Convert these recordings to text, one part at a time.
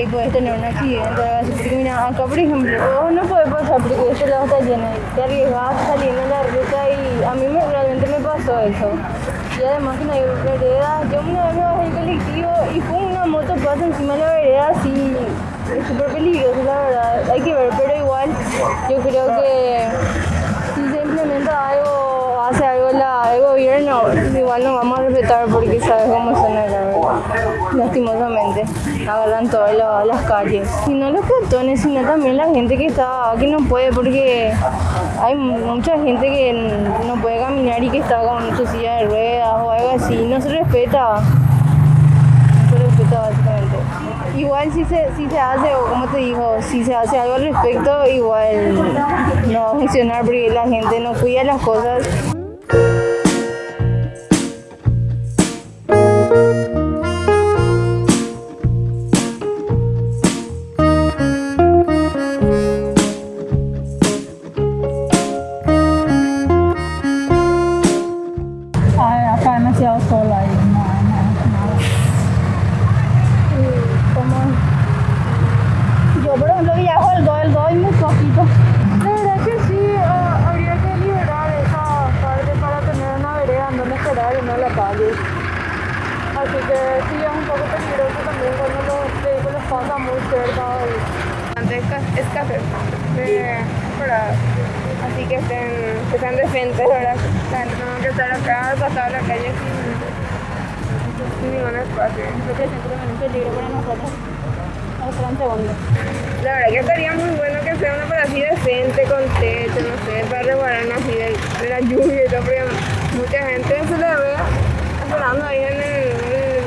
ahí puedes tener un accidente. Porque mira, acá por ejemplo, vos no puedes pasar porque este lado está lleno. Te arriesgas saliendo en la ruta y a mí me, realmente me pasó eso. Y además que no hay vereda, yo una vez me bajé el colectivo y fue una moto pasa encima de la vereda así, es súper peligroso la verdad, hay que ver, pero igual yo creo que si se implementa algo, hace algo la, el gobierno, igual no vamos a respetar porque sabes cómo son. Lastimosamente, agarran todas la- las calles. Y no los peatones, sino también la gente que está, que no puede porque hay mucha gente que no puede caminar y que está con su silla de ruedas o algo así, no se respeta. No se respeta básicamente. Igual si se, si se hace, o como te digo, si se hace algo al respecto, igual no va a funcionar porque la gente no cuida las cosas. Así que sí es un poco peligroso también cuando los vehículos pasan muy cerca y Antes es café, de para así que estén, que sean decentes, ¿verdad? No que estar acá, pasar la calle sin, sin ningún espacio. creo que siempre es un peligro para nosotros. La verdad que estaría muy bueno que sea una para así decente, con techo, no sé, para resguardarnos así de, de la lluvia y todo, porque mucha gente se le ve esperando ahí en, el,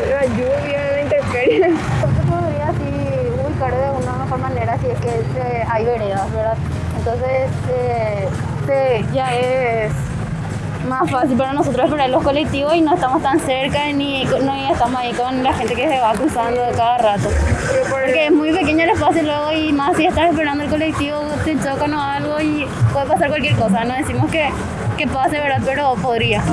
en la lluvia, en la intemperie. se podría así ubicar de una que se- hay veredas, ¿verdad? Entonces eh, ya es más fácil para nosotros esperar los colectivos y no estamos tan cerca ni no estamos ahí con la gente que se va cruzando cada rato. Porque es muy pequeño el espacio luego y más si estás esperando el colectivo te chocan o algo y puede pasar cualquier cosa. No decimos que, que pase, ¿verdad? Pero podría.